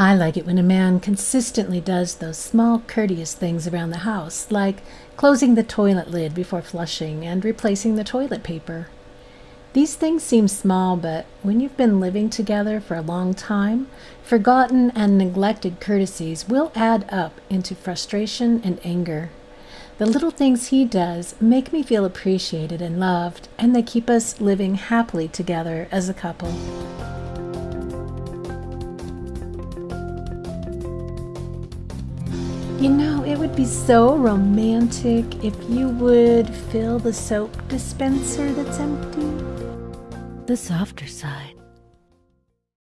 I like it when a man consistently does those small courteous things around the house, like closing the toilet lid before flushing and replacing the toilet paper. These things seem small, but when you've been living together for a long time, forgotten and neglected courtesies will add up into frustration and anger. The little things he does make me feel appreciated and loved, and they keep us living happily together as a couple. You know, it would be so romantic if you would fill the soap dispenser that's empty. The softer side.